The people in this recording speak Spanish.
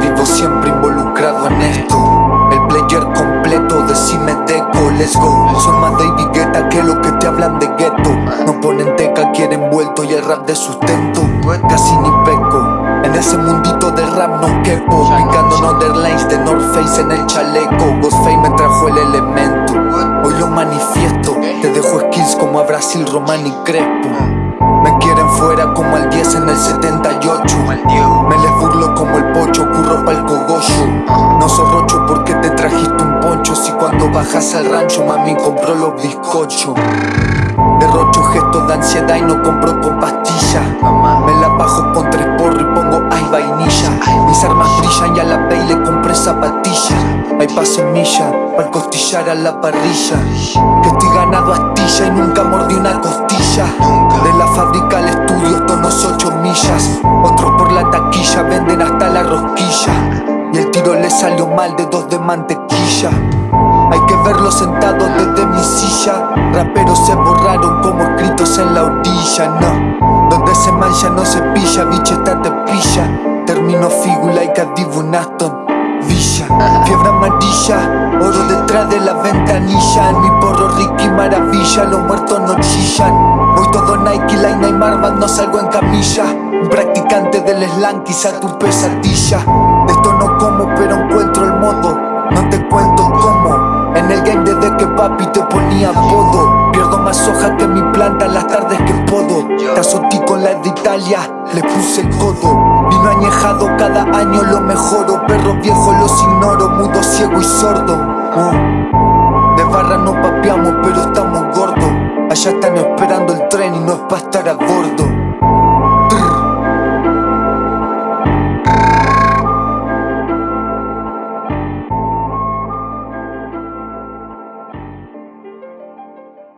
Vivo siempre involucrado en esto. El player completo, decime deco, let's go. Son más David Guetta que lo que te hablan de gueto. No ponen teca, quieren vuelto y el rap de sustento. Casi ni peco. En ese mundito de rap no quepo. Picando underlines de North Face en el chaleco. Ghostface me trajo el elemento. Hoy lo manifiesto. Te dejo skills como a Brasil, Román y Crespo. Bajas al rancho mami compró los bizcochos. Derrocho gestos de ansiedad y no compro con pastillas Me la bajo con tres porros y pongo ay vainilla Mis armas brillan y a la pay le compré zapatilla Hay pa' semilla, pa'l costillar a la parrilla. Que estoy ganado astilla y nunca mordí una costilla. De la fábrica al estudio tonos ocho millas. Otros por la taquilla venden hasta la rosquilla. Y el tiro le salió mal de dos de mantequilla hay que verlos sentados desde mi silla. Raperos se borraron como escritos en la orilla, no. Donde se mancha no se pilla, bicho esta te pilla. Termino figu like a Divu Aston Villa. Fiebre amarilla, oro detrás de la ventanilla. En mi porro Ricky Maravilla, los muertos no chillan. Voy todo Nike, Line Neymar, no salgo en camilla. Un practicante del slang, quizá tu pesadilla. De esto no como pero encuentro el modo que papi te ponía apodo. Pierdo más hoja que mi planta las tardes que puedo Te azotí con la de Italia, le puse el codo. Vino añejado cada año lo mejoro. Perros viejos los ignoro, mudo, ciego y sordo. Uh. De barra no papeamos pero estamos gordos. Allá están esperando el tren y no es pa' estar a bordo